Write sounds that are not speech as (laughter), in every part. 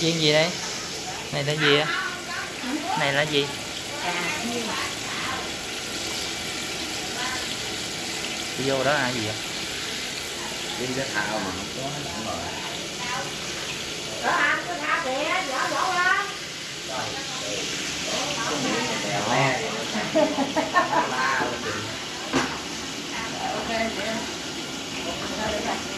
chiên gì đây? Này là gì á? Này là gì? Đi vô đó là gì vậy? Đi cái thao mà không có không rồi. Cha (laughs) cháu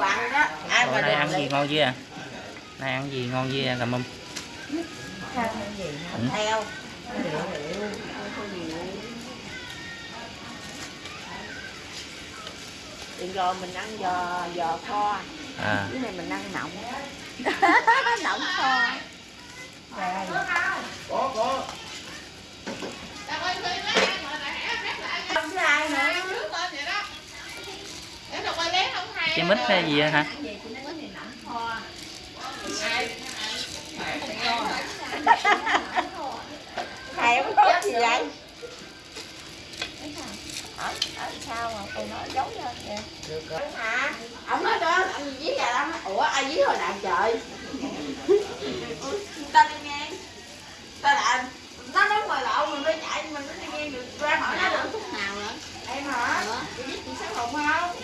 đồ ăn đó. Ai mà nay ăn ăn gì ngon chứ à nay ăn gì ngon chứ à, cảm ơn Ừ. Theo. Đừng rồi mình ăn giò giò kho, à cái này mình ăn nọng. (laughs) nọng kho. Có có. Không ai nữa. Cái mít hay gì hả Thầy không có gì vậy? Ở, ở sao mà tôi nói giấu lên kìa. Được rồi. Hả? Ông nói đó, ông gì vậy đó? Ủa, ai dí hồi nào trời? ta đi nghe. Ta là nó nói ngoài lộ mình mới chạy mình mới đi nghe được ra hỏi nó được khúc nào nữa em hả chị biết chị sáng hùng không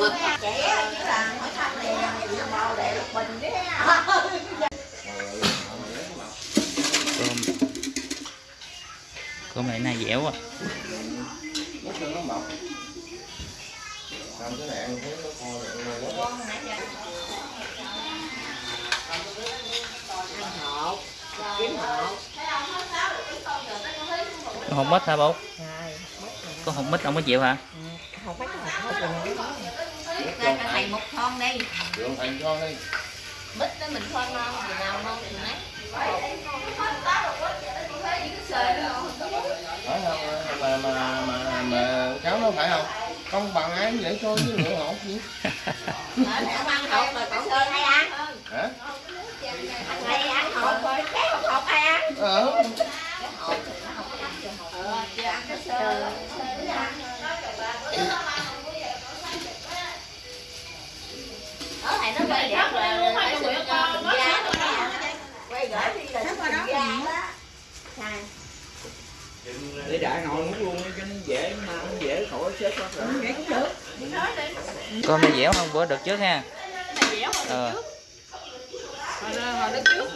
á trẻ chứ là hỏi thăm thì bò để lục bình ha cơm cơm này này dẻo à. Xong cái này ăn thấy nó này quá. ăn hột kiếm hột có hột mít hả bố có hột mít không có chịu hả không phải cái hột thôi rồi Cho nó thầy một con đi Đường thành cho đi. bít đó mình khoan ngon thì nào ngon thì nấy Phải không? Mà mà mà mà cháu nó phải không? Không bằng ai để cho với lượng hột gì? Ông ăn hột rồi cậu sơn hay ăn Hả? Ăn hột rồi cái hột ai ăn Ờ. Ờ, này nó quay đẹp là phải cho bình gia nữa nè. Quay gửi đi là đó. Này. để đại ngồi muốn luôn cho nó dễ mà nó dễ khỏi xếp hết rồi Vậy cũng được. Cơm này dẻo không bữa được trước ha. Này dẻo hơn ờ. hồi trước. Hồi, hồi lúc trước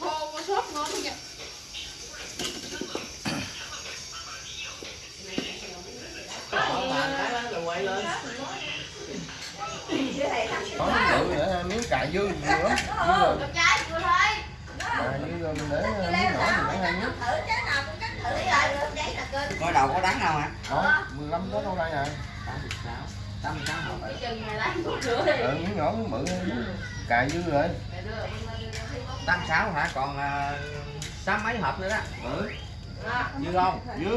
khô có sốt ngon nha quay lên. Có nữa cà dư gì nữa. Dư rồi. Trái vừa thôi Cà dư rồi mình để miếng nhỏ thì để hai miếng. Thử trái nào cũng cắt thử rồi Đấy là kênh coi đầu có đắng đâu hả Đó, 15 đó đâu đây à? 86 86 hộp rồi Chừng này lấy rửa đi Ừ, miếng nhỏ miếng bự miếng cà dư rồi. 86 hả còn à, sáu mấy hộp nữa đó Ừ. dư không Dư.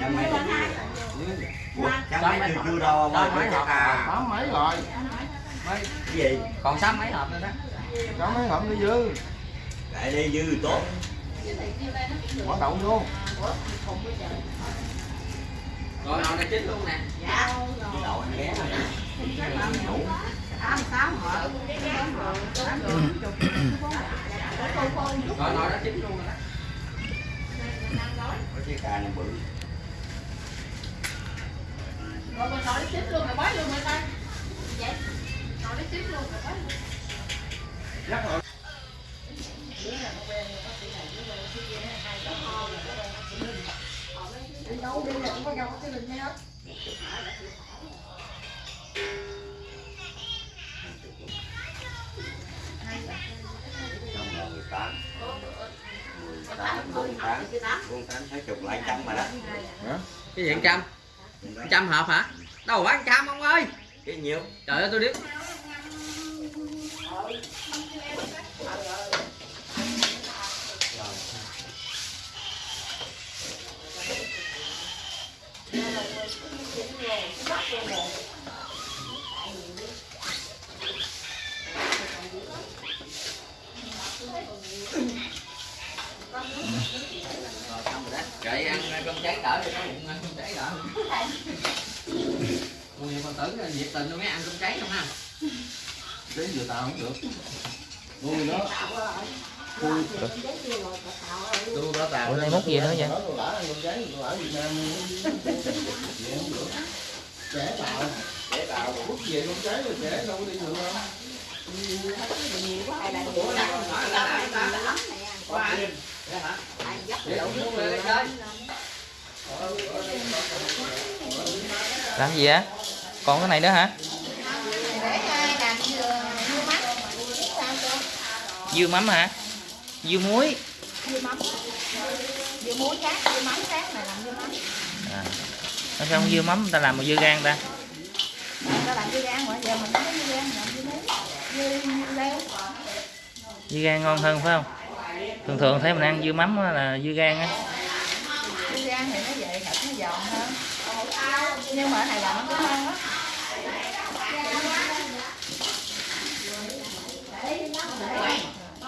Mấy Dư. mấy chưa chưa đâu mấy hộp à? Sáu mấy rồi. Mấy? Cái gì? Còn sáu mấy hộp nữa đó. Sáu mấy hộp nó dư. lại đi dư tốt. Bỏ đậu vô. rồi nồi này chín luôn nè. Dạ. Đậu anh ghé rồi nồi đó chín luôn rồi đó. Có chiếc cà này bự. Rồi mình nói tiếp luôn rồi bói luôn rồi ta. Vậy nói tiếp luôn rồi bói luôn Chắc rồi. trong là 18 18 48 48 thấy chục lại trăm mà đó cái gì trăm? Trăm hộp hả? Đâu phải trăm ông ơi. Cái nhiêu trời ơi tôi biết kệ ăn cơm tráng đỡ thì có bụng ăn cơm tráng đỡ mùi con tử nhiệt tình luôn, mấy ăn cơm tráng không ha? Đến giờ tao không được. Ui đó. Ủa, nay mốt gì nữa vậy? Trẻ Trẻ bút về con rồi trẻ đâu có đi được không Làm gì á? Còn cái này nữa hả? Dưa mắm hả? Dưa muối. Dưa mắm. Dưa muối khác dưa mắm khác này làm dưa mắm. À. Sao không dưa mắm? Ta làm một dưa gan ta? ta làm dưa gan mà giờ mình có dưa gan làm dưa leo. Dưa gan ngon hơn phải không? Thường thường thấy mình ăn dưa mắm là dưa gan á. Dưa gan thì nó vậy thịt nó giòn hơn. Nhưng mà cái này làm nó cũng ngon á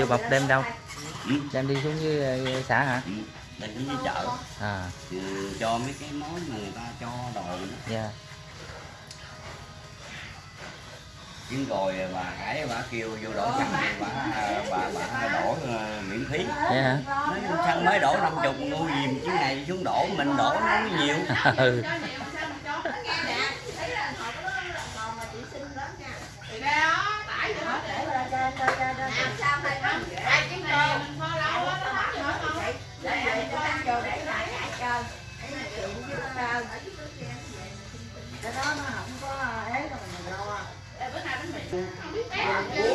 vô bọc đem đâu? Đem đi xuống dưới ờ, xã hả? Ừ, Đây cũng như chợ. À. Ừ, cho mấy cái món mà người ta cho đồ dạ. Chứ rồi bà hải bà kêu vô đổ xăng bà bà bà đổ ờ, miễn phí. Vậy hả? Nói xăng mới đổ năm chục nuôi gì chứ này xuống đổ mình đổ nó nhiều. (laughs) Ừ cái đó